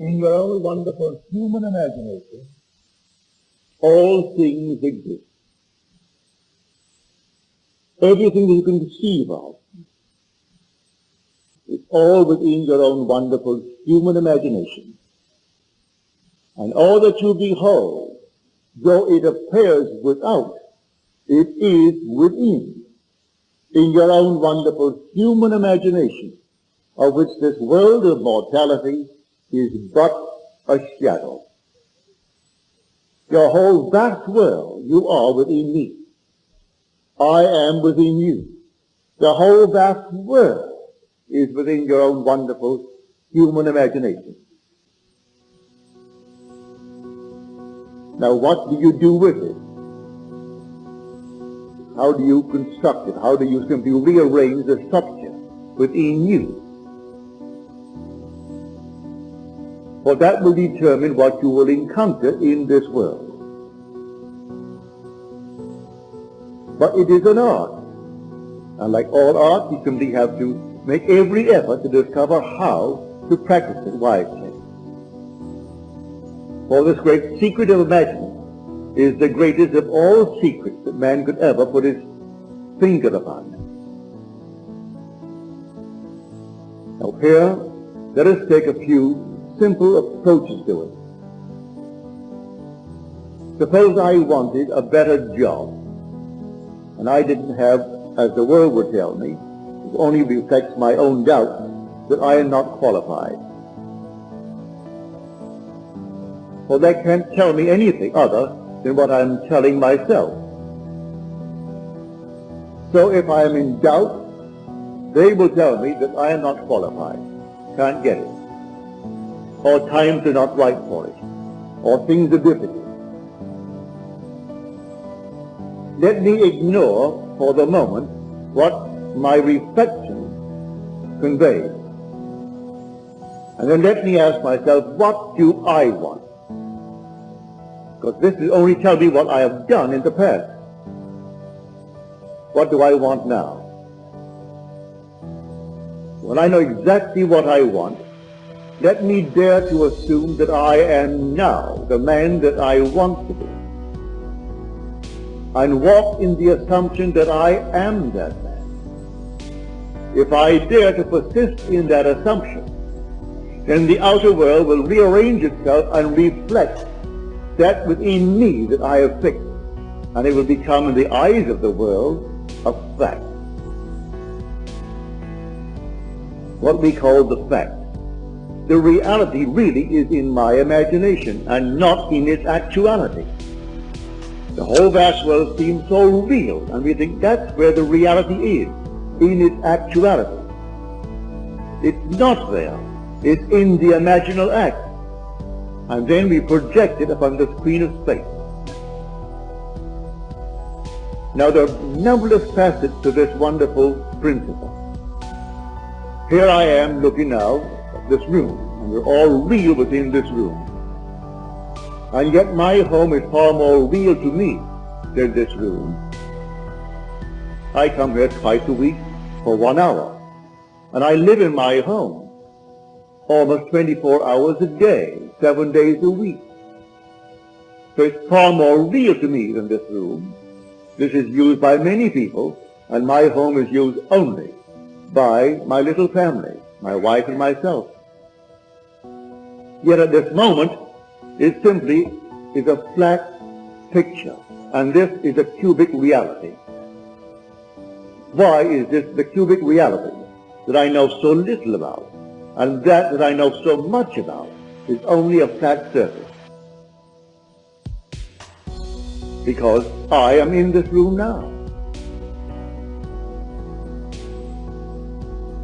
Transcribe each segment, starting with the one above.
In your own wonderful human imagination, all things exist. Everything that you can conceive of is all within your own wonderful human imagination. And all that you behold, though it appears without, it is within, in your own wonderful human imagination, of which this world of mortality is but a shadow. Your whole vast world, you are within me. I am within you. The whole vast world is within your own wonderful human imagination. Now what do you do with it? How do you construct it? How do you simply rearrange the structure within you? For that will determine what you will encounter in this world. But it is an art. And like all art, you simply have to make every effort to discover how to practice it wisely. For this great secret of imagining is the greatest of all secrets that man could ever put his finger upon. Now here, let us take a few simple approaches to it. Suppose I wanted a better job, and I didn't have, as the world would tell me, it only reflects my own doubt that I am not qualified. for they can't tell me anything other than what I'm telling myself. So if I am in doubt, they will tell me that I am not qualified, can't get it, or times are not right for it, or things are difficult. Let me ignore for the moment what my reflection conveys. And then let me ask myself, what do I want? Because this will only tell me what I have done in the past. What do I want now? When I know exactly what I want, let me dare to assume that I am now the man that I want to be. And walk in the assumption that I am that man. If I dare to persist in that assumption, then the outer world will rearrange itself and reflect that within me that I have fixed, and it will become in the eyes of the world a fact. What we call the fact. The reality really is in my imagination and not in its actuality. The whole vast world seems so real, and we think that's where the reality is, in its actuality. It's not there. It's in the imaginal act and then we project it upon the screen of space. Now there are numberless facets to this wonderful principle. Here I am looking now this room, and we're all real within this room. And yet my home is far more real to me than this room. I come here twice a week for one hour, and I live in my home almost 24 hours a day, seven days a week. So it's far more real to me than this room. This is used by many people, and my home is used only by my little family, my wife and myself. Yet at this moment, it simply is a flat picture, and this is a cubic reality. Why is this the cubic reality that I know so little about? and that that I know so much about is only a flat surface. Because I am in this room now.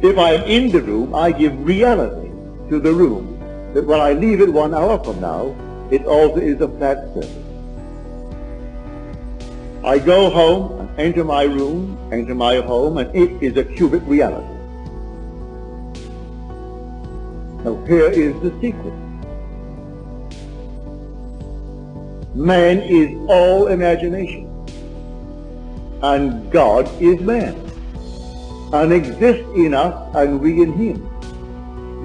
If I am in the room, I give reality to the room that when I leave it one hour from now, it also is a flat surface. I go home and enter my room, enter my home, and it is a cubic reality. Now here is the secret. Man is all imagination, and God is man, and exists in us and we in him.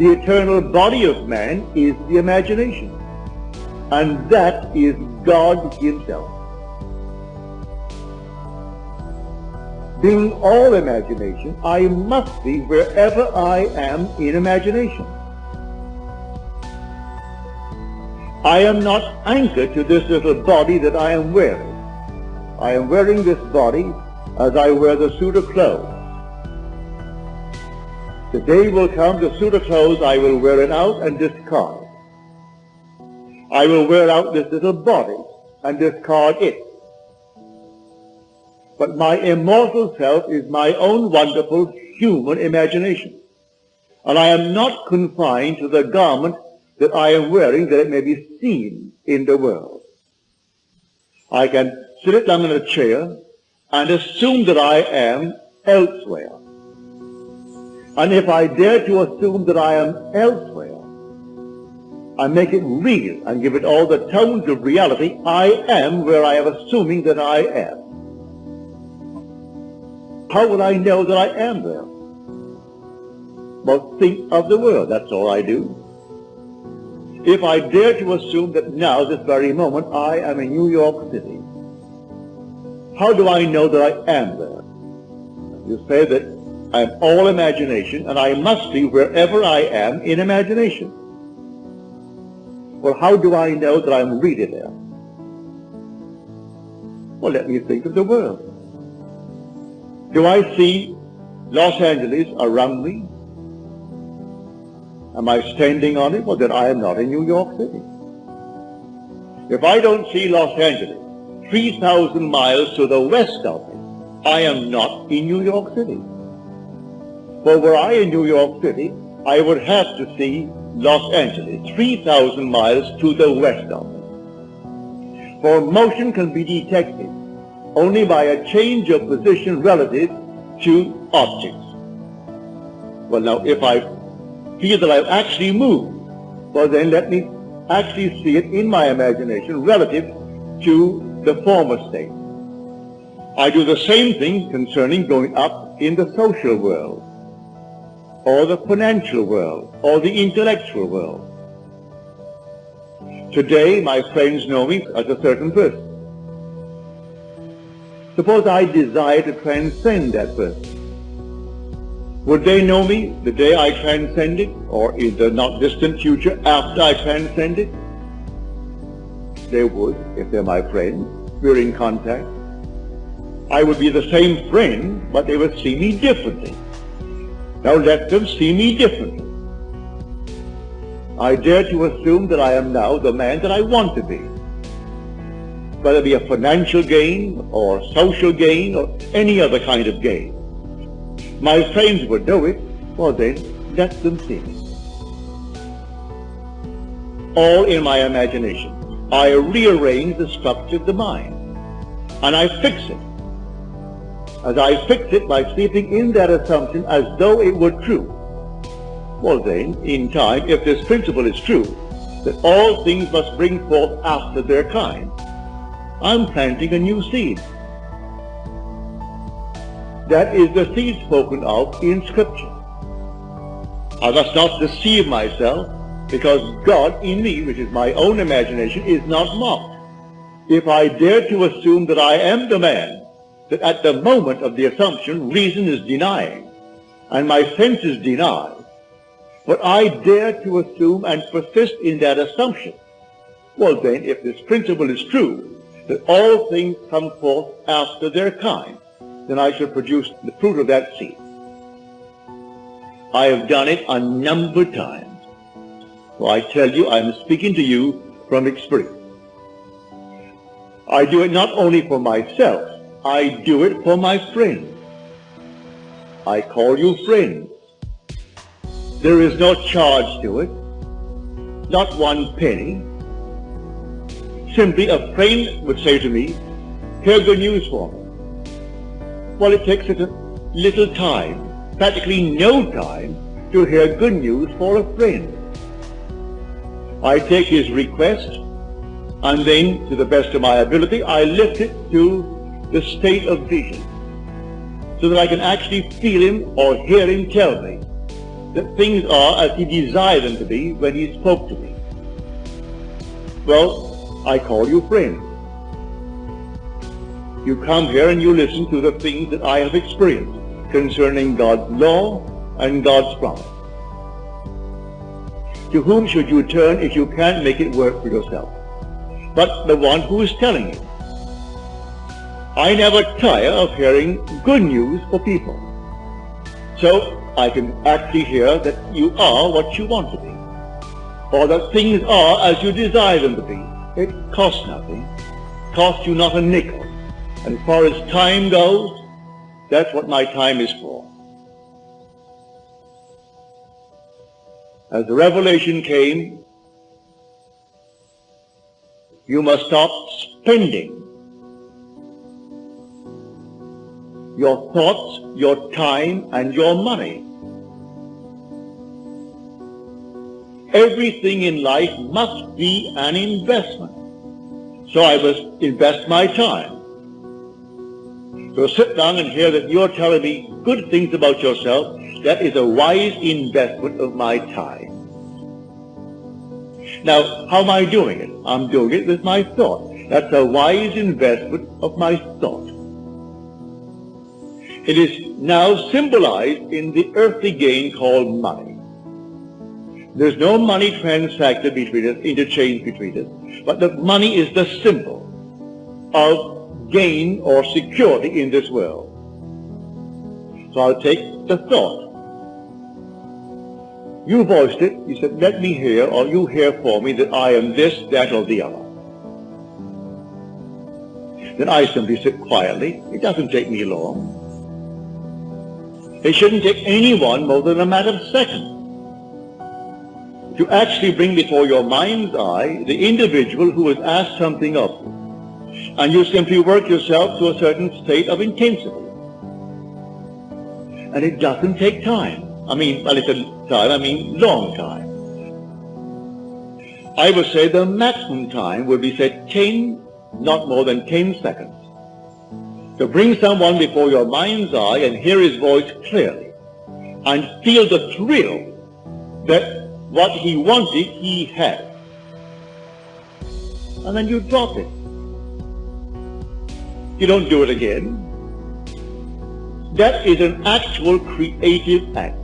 The eternal body of man is the imagination. And that is God himself. Being all imagination, I must be wherever I am in imagination. I am not anchored to this little body that I am wearing. I am wearing this body as I wear the suit of clothes. The day will come, the suit of clothes, I will wear it out and discard. I will wear out this little body and discard it. But my immortal self is my own wonderful human imagination. And I am not confined to the garment that I am wearing that it may be seen in the world. I can sit down in a chair and assume that I am elsewhere. And if I dare to assume that I am elsewhere, I make it real and give it all the tones of reality, I am where I am assuming that I am. How will I know that I am there? Well, think of the world. That's all I do. If I dare to assume that now, this very moment, I am in New York City, how do I know that I am there? You say that I am all imagination, and I must be wherever I am in imagination. Well, how do I know that I'm really there? Well, let me think of the world. Do I see Los Angeles around me? Am I standing on it? Well, then I am not in New York City. If I don't see Los Angeles 3,000 miles to the west of me, I am not in New York City. For were I in New York City, I would have to see Los Angeles 3,000 miles to the west of me. For motion can be detected only by a change of position relative to objects. Well, now, if I feel that I've actually moved, well then let me actually see it in my imagination relative to the former state. I do the same thing concerning going up in the social world, or the financial world, or the intellectual world. Today, my friends know me as a certain person. Suppose I desire to transcend that person. Would they know me the day I transcend it, or in the not distant future after I transcend it? They would, if they're my friends. We're in contact. I would be the same friend, but they would see me differently. Now let them see me differently. I dare to assume that I am now the man that I want to be. Whether it be a financial gain or social gain or any other kind of gain my friends would know it, well then, let them see it. All in my imagination. I rearrange the structure of the mind, and I fix it. As I fix it by sleeping in that assumption as though it were true. Well then, in time, if this principle is true, that all things must bring forth after their kind, I'm planting a new seed. That is the seed spoken of in Scripture. I must not deceive myself because God in me, which is my own imagination, is not mocked. If I dare to assume that I am the man that at the moment of the assumption reason is denying and my senses deny, but I dare to assume and persist in that assumption, well then, if this principle is true, that all things come forth after their kind, then I shall produce the fruit of that seed. I have done it a number of times. So I tell you, I am speaking to you from experience. I do it not only for myself, I do it for my friends. I call you friends. There is no charge to it, not one penny. Simply a friend would say to me, hear good news for me. Well, it takes a little time, practically no time, to hear good news for a friend. I take his request, and then, to the best of my ability, I lift it to the state of vision, so that I can actually feel him or hear him tell me that things are as he desired them to be when he spoke to me. Well, I call you friends. You come here and you listen to the things that I have experienced concerning God's law and God's promise. To whom should you turn if you can't make it work for yourself? But the one who is telling you. I never tire of hearing good news for people. So I can actually hear that you are what you want to be, or that things are as you desire them to be. It costs nothing, costs you not a nickel. And as far as time goes, that's what my time is for. As the revelation came, you must stop spending your thoughts, your time, and your money. Everything in life must be an investment. So I must invest my time. So sit down and hear that you're telling me good things about yourself. That is a wise investment of my time. Now, how am I doing it? I'm doing it with my thought. That's a wise investment of my thought. It is now symbolized in the earthly gain called money. There's no money transacted between us, interchange between us, but the money is the symbol of gain or security in this world. So I'll take the thought. You voiced it. You said, let me hear, or you hear for me that I am this, that, or the other. Then I simply sit quietly. It doesn't take me long. It shouldn't take anyone more than a matter of seconds to actually bring before your mind's eye the individual who has asked something of you and you simply work yourself to a certain state of intensity. And it doesn't take time. I mean, a little time, I mean long time. I would say the maximum time would be say 10, not more than 10 seconds. To bring someone before your mind's eye and hear his voice clearly and feel the thrill that what he wanted, he had. And then you drop it. You don't do it again. That is an actual creative act.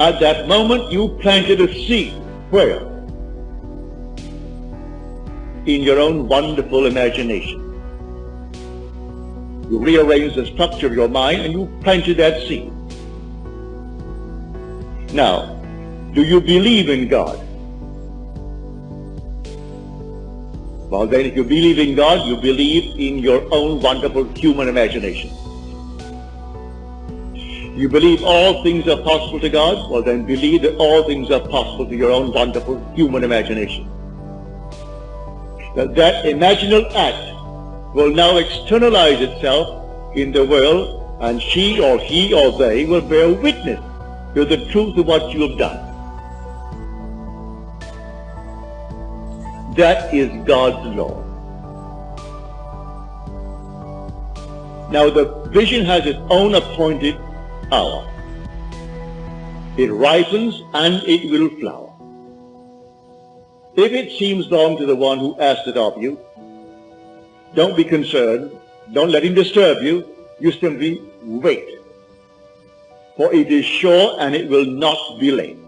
At that moment, you planted a seed. Where? In your own wonderful imagination. You rearranged the structure of your mind and you planted that seed. Now, do you believe in God? Well, then if you believe in God, you believe in your own wonderful human imagination. You believe all things are possible to God? Well, then believe that all things are possible to your own wonderful human imagination. That that imaginal act will now externalize itself in the world and she or he or they will bear witness to the truth of what you have done. That is God's law. Now the vision has its own appointed hour. It ripens and it will flower. If it seems long to the one who asked it of you, don't be concerned. Don't let him disturb you. You simply wait. For it is sure and it will not be late.